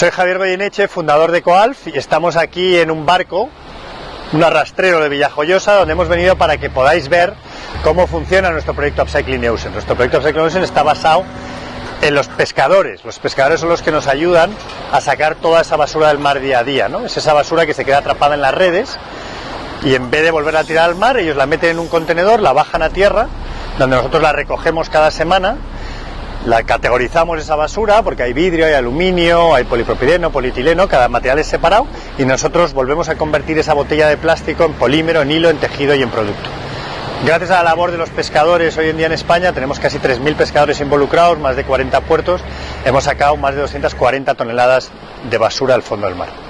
Soy Javier Goyeneche, fundador de Coalf y estamos aquí en un barco, un arrastrero de Villajoyosa, donde hemos venido para que podáis ver cómo funciona nuestro proyecto Upcycling Ocean. Nuestro proyecto Upcycling Ocean está basado en los pescadores. Los pescadores son los que nos ayudan a sacar toda esa basura del mar día a día, ¿no? Es esa basura que se queda atrapada en las redes y en vez de volverla a tirar al mar, ellos la meten en un contenedor, la bajan a tierra, donde nosotros la recogemos cada semana la categorizamos esa basura porque hay vidrio, hay aluminio, hay polipropileno, polietileno, cada material es separado y nosotros volvemos a convertir esa botella de plástico en polímero, en hilo, en tejido y en producto. Gracias a la labor de los pescadores hoy en día en España, tenemos casi 3.000 pescadores involucrados, más de 40 puertos, hemos sacado más de 240 toneladas de basura al fondo del mar.